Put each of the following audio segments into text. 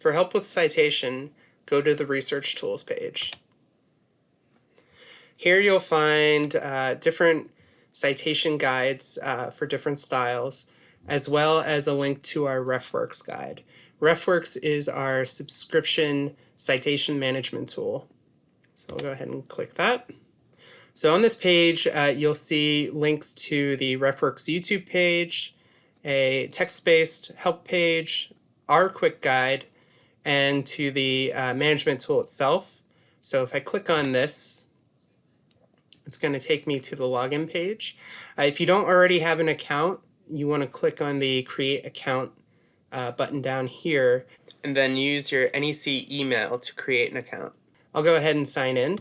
For help with citation, go to the Research Tools page. Here you'll find uh, different citation guides uh, for different styles, as well as a link to our RefWorks guide. RefWorks is our subscription citation management tool. So I'll go ahead and click that. So on this page, uh, you'll see links to the RefWorks YouTube page, a text-based help page, our quick guide, and to the uh, management tool itself. So if I click on this, it's going to take me to the login page. Uh, if you don't already have an account, you want to click on the create account uh, button down here and then use your NEC email to create an account. I'll go ahead and sign in.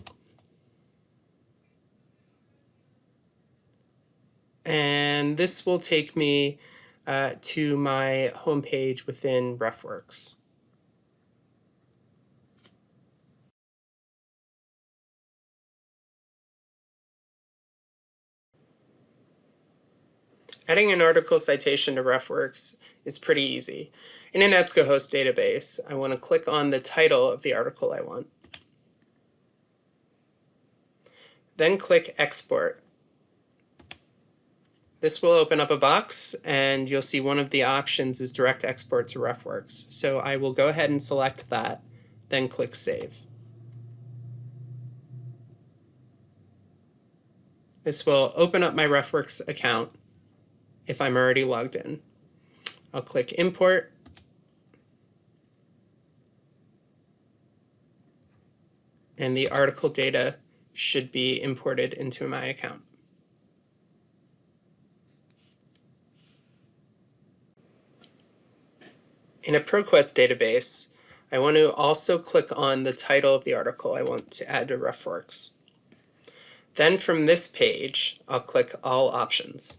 And this will take me uh, to my homepage within RefWorks. Adding an article citation to RefWorks is pretty easy. In an EBSCOhost database, I want to click on the title of the article I want. Then click Export. This will open up a box and you'll see one of the options is direct export to RefWorks. So I will go ahead and select that, then click Save. This will open up my RefWorks account if I'm already logged in. I'll click import. And the article data should be imported into my account. In a ProQuest database, I want to also click on the title of the article I want to add to RefWorks. Then from this page, I'll click All Options.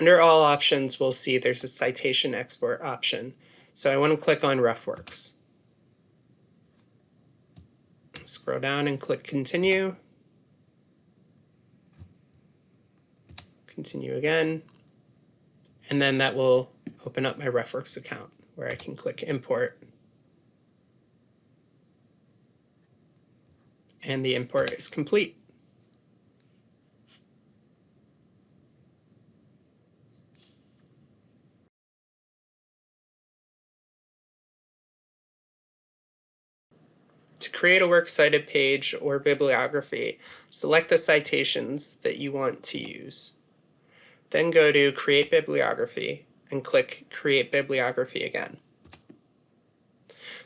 Under all options, we'll see there's a citation export option. So I want to click on RefWorks. Scroll down and click continue. Continue again. And then that will open up my RefWorks account where I can click import. And the import is complete. To create a works cited page or bibliography, select the citations that you want to use. Then go to Create Bibliography and click Create Bibliography again.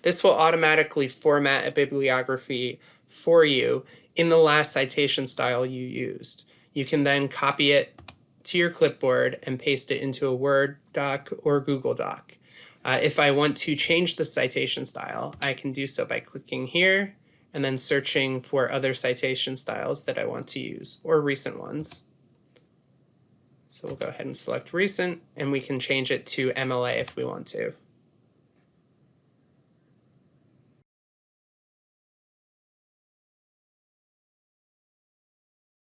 This will automatically format a bibliography for you in the last citation style you used. You can then copy it to your clipboard and paste it into a Word doc or Google Doc. Uh, if I want to change the citation style, I can do so by clicking here and then searching for other citation styles that I want to use or recent ones. So we'll go ahead and select recent and we can change it to MLA if we want to.